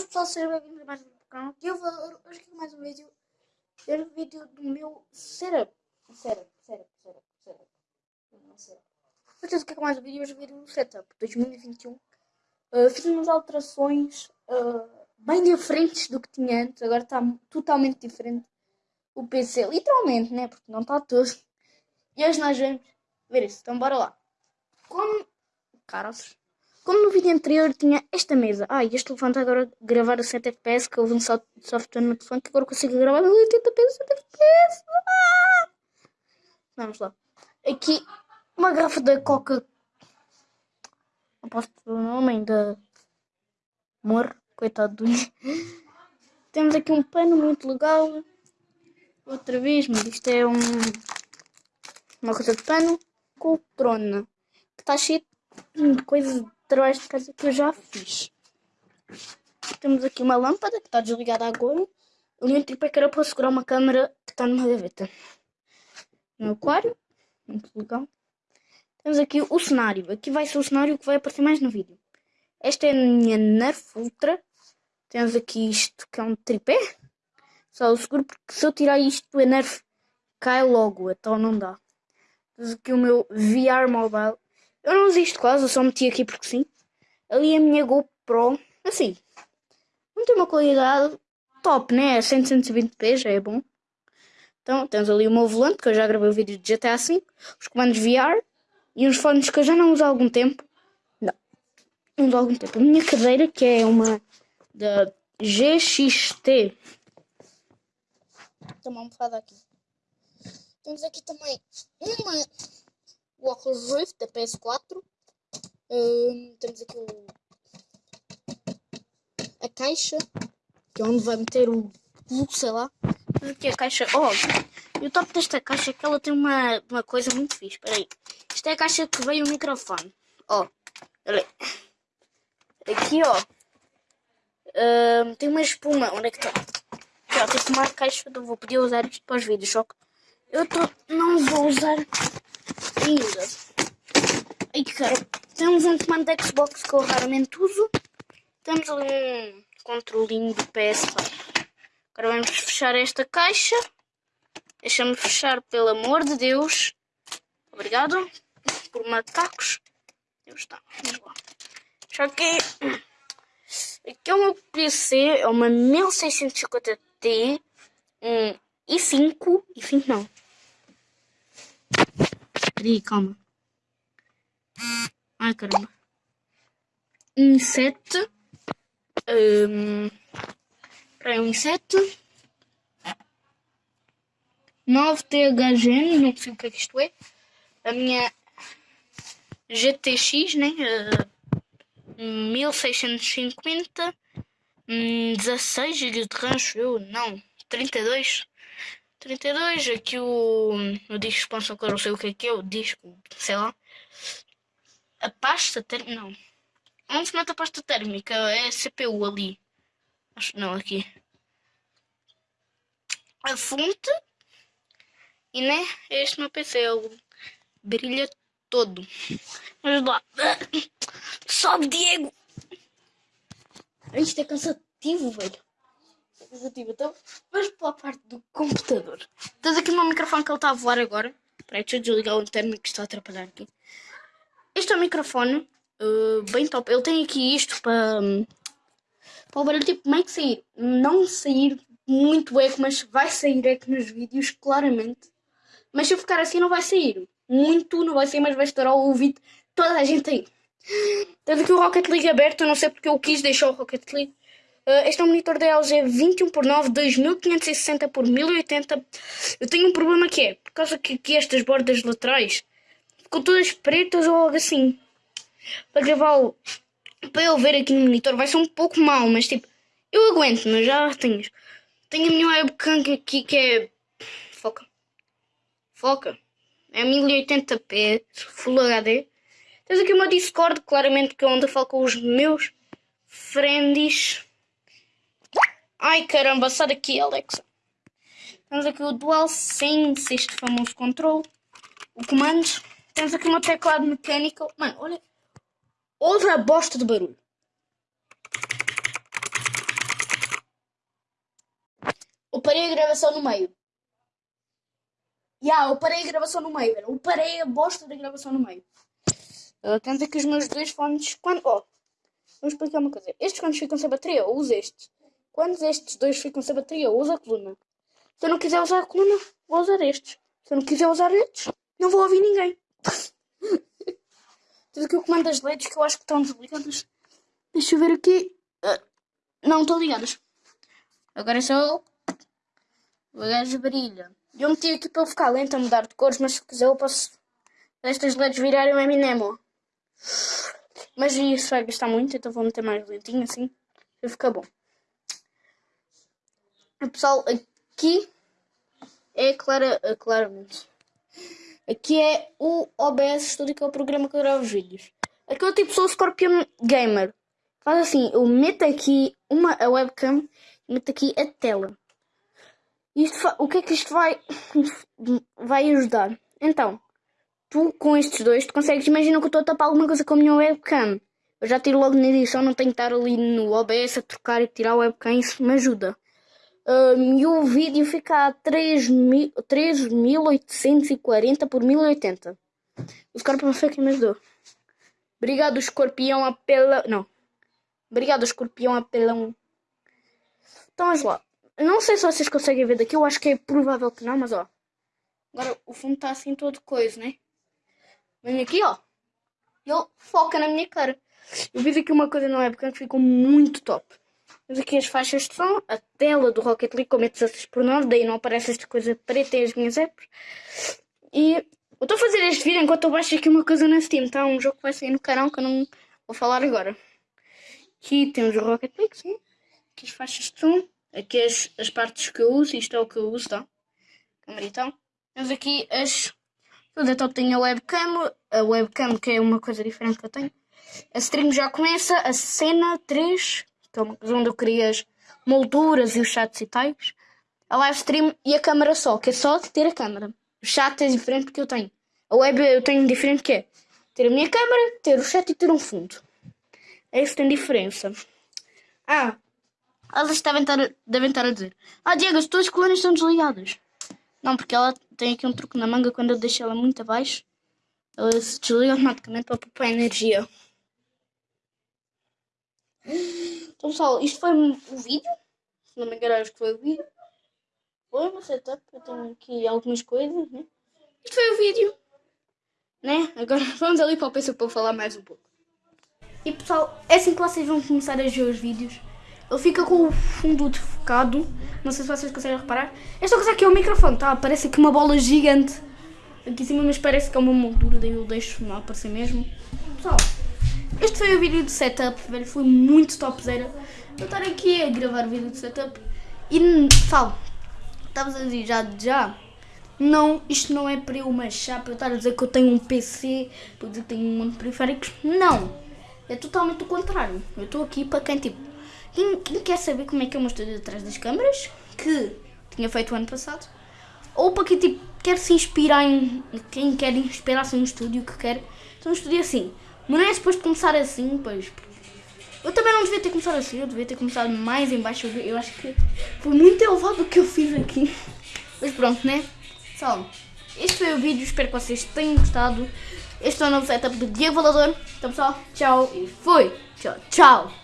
Boas pessoal, sejam bem-vindos a mais um canal. Eu vou hoje aqui mais um vídeo. Ver o vídeo do meu setup. Setup, setup, setup, setup. Não setup. Hoje aqui com mais um vídeo, hoje vídeo do setup 2021. Uh, fiz umas alterações uh, bem diferentes do que tinha antes. Agora está totalmente diferente o PC. Literalmente, né? Porque não está todo. E hoje nós vamos ver isso. Então bora lá. Como... Caras. Como no vídeo anterior tinha esta mesa. Ah, e este está agora gravar a 7 FPS, que houve um software no telefone que agora consigo gravar a 80p 7 FPS. Vamos lá. Aqui, uma garrafa da Coca. Não posso o nome ainda. Amor, coitado do. Temos aqui um pano muito legal. Outra vez, mas isto é um. Uma coisa de pano. Poltrona. Que está cheio de coisas trabalhos de casa que eu já fiz. Temos aqui uma lâmpada que está desligada agora. Ali um tripé que era para segurar uma câmera que está numa gaveta. Um aquário. Muito legal. Temos aqui o cenário. Aqui vai ser o cenário que vai aparecer mais no vídeo. Esta é a minha Nerf Ultra. Temos aqui isto que é um tripé. Só o seguro porque se eu tirar isto a Nerf cai logo. Então não dá. Temos aqui o meu VR Mobile. Eu não uso isto quase, eu só meti aqui porque sim. Ali a minha GoPro, assim, não tem uma qualidade top, né? 100, 120p já é bom. Então temos ali o meu volante, que eu já gravei o vídeo de GTA V, os comandos VR e uns fones que eu já não uso há algum tempo. Não, não uso há algum tempo. A minha cadeira, que é uma da GXT. Tem uma almofada aqui. Temos aqui também uma o Oculus Rift da PS4. Um, temos aqui o, a caixa, que é onde vai meter o, sei lá. Aqui a caixa. Oh, e o top desta caixa é que ela tem uma, uma coisa muito fixe. Espera aí. Isto é a caixa que veio o microfone. Ó, oh, Aqui, ó. Um, tem uma espuma. Onde é que está? Aqui, ó, tipo uma caixa. Eu vou poder usar isto para os vídeos. Só que eu tô, não vou usar ainda. Ai, cara. Temos um comando de Xbox que eu raramente uso. Temos ali um controlinho do PS4. Agora vamos fechar esta caixa. Deixa-me fechar, pelo amor de Deus. Obrigado por macacos. Deus está. Vamos lá. Só que aqui é o meu PC. É uma 1650T. Um i5. i5 não. Peraí, calma. Ai, caramba. Sete. Um, peraí, um sete. 9 THG, não sei o que é que isto é. A minha GTX, né? Uh, 1650. Um, 16 GB de RAM, eu não. 32. 32, aqui o, o disco expansão que eu não sei o que é que é, o disco, sei lá. A pasta térmica, não. Onde se mete a pasta térmica? É a CPU ali. Acho não, aqui. A fonte. E né, este meu PC, ele brilha todo. Vamos lá. Sobe, Diego! Isto é cansativo, velho cansativo. Então, vamos para a parte do computador. Tens aqui o meu microfone que ele está a voar agora. Peraí, deixa eu desligar o interno que está a atrapalhar aqui. Este é o microfone, uh, bem top. Ele tem aqui isto para, para o barulho tipo meio que sair. Não sair muito eco, mas vai sair eco nos vídeos, claramente. Mas se eu ficar assim não vai sair. Muito não vai sair, mas vai estourar o ouvido toda a gente aí. Tens aqui o Rocket League aberto, eu não sei porque eu quis deixar o Rocket League. Uh, este é um monitor da LG 21 por 9 2560 por 1080. Eu tenho um problema que é, por causa que aqui estas bordas laterais ficam todas pretas ou algo assim. Para gravar o... Para eu ver aqui no monitor vai ser um pouco mal, mas tipo, eu aguento, mas já tenho. Tenho a minha webcam aqui que é... Foca. Foca. É 1080p, Full HD. Tens aqui uma Discord, claramente que é onde eu falo com os meus friends. Ai caramba, sai daqui, Alexa. Temos aqui o DualSense, este famoso controle. O comando. Temos aqui uma teclado mecânica. Mano, olha. Outra bosta de barulho. eu parei a gravação no meio. Ya, yeah, eu parei a gravação no meio, velho. Eu parei a bosta da gravação no meio. Tenta que os meus dois fones. Quando. Oh, vou explicar uma coisa. Estes fones ficam sem bateria, eu uso estes. Quando estes dois ficam sem bateria, uso a coluna. Se eu não quiser usar a coluna, vou usar estes. Se eu não quiser usar estes, não vou ouvir ninguém. Tudo que eu comando as LEDs que eu acho que estão desligadas. Deixa eu ver aqui. Uh, não estão ligadas. Agora é só. O gajo brilha. Eu meti aqui para eu ficar lento a mudar de cores, mas se quiser eu posso. Estas LEDs virarem um Eminem. Mas isso vai gastar muito, então vou meter mais lentinho assim. Vai ficar bom. Pessoal, aqui é clara, claramente. Aqui é o OBS Studio, que é o programa que eu gravo os vídeos. Aqui eu tipo sou o Scorpion Gamer. Faz assim, eu meto aqui uma a webcam e meto aqui a tela. Isto, o que é que isto vai, vai ajudar? Então, tu com estes dois, tu consegues, imagina que eu estou a tapar alguma coisa com a minha webcam. Eu já tiro logo na edição, não tenho que estar ali no OBS a trocar e tirar a webcam, isso me ajuda. Um, e o vídeo fica a 3.840 por 1080. O Scorpion foi quem me ajudou. Obrigado, escorpião apelão. Não. Obrigado, escorpião apelão. Então, vamos lá. Não sei se vocês conseguem ver daqui. Eu acho que é provável que não, mas ó. Agora o fundo está assim todo coisa, né? Vem aqui, ó. Ele foca na minha cara. Eu vi aqui uma coisa na webcam que ficou muito top. Temos aqui as faixas de som, a tela do Rocket League com 16 por 9, daí não aparece esta coisa preta e as minhas apps. E eu estou a fazer este vídeo enquanto eu baixo aqui uma coisa na Steam, tá? Um jogo que vai sair no canal que eu não vou falar agora. Aqui temos o Rocket League, sim. Aqui as faixas de som, aqui as, as partes que eu uso, isto é o que eu uso, tá? Então. Temos aqui as... Tudo então tenho a webcam, a webcam que é uma coisa diferente que eu tenho. A stream já começa, a cena 3 que é onde eu queria as molduras e os chats e tais. A live stream e a câmera só, que é só ter a câmera. O chat é diferente porque eu tenho. A web eu tenho diferente que é ter a minha câmera, ter o chat e ter um fundo. É isso que tem diferença. Ah, elas devem estar, devem estar a dizer: Ah, Diego, as tuas colunas estão desligadas. Não, porque ela tem aqui um truque na manga quando eu deixo ela muito abaixo. Ela se desliga automaticamente para poupar energia. Então pessoal, isto foi o vídeo. Se não me engano, acho que foi o vídeo. Foi uma setup. Eu tenho aqui algumas coisas, né? Isto foi o vídeo. Né? Agora vamos ali para o PC para falar mais um pouco. E pessoal, é assim que vocês vão começar a ver os vídeos. Ele fica com o fundo desfocado. Não sei se vocês conseguem reparar. Esta coisa aqui é o microfone, tá? Parece aqui uma bola gigante aqui em cima, mas parece que é uma moldura. Daí eu deixo não aparecer mesmo. Pessoal, este foi o vídeo de setup, velho, foi muito topzera. Eu estar aqui a gravar o vídeo de setup e, pessoal, estavas a dizer já, já, não, isto não é para eu machar, para eu estar a dizer que eu tenho um PC, para dizer que tenho um monte de periféricos, não, é totalmente o contrário. Eu estou aqui para quem, tipo, quem, quem, quer saber como é que o meu estúdio atrás das câmaras, que tinha feito o ano passado, ou para quem, tipo, quer se inspirar em, quem quer inspirar-se estúdio que quer, então um estúdio assim, mas não é suposto começar assim, pois. Eu também não devia ter começado assim, eu devia ter começado mais em baixo. Eu acho que foi muito elevado o que eu fiz aqui. Mas pronto, né? Pessoal, este foi o vídeo, espero que vocês tenham gostado. Este é o novo setup do Diego Valador. Então pessoal, tchau e fui! Tchau, tchau!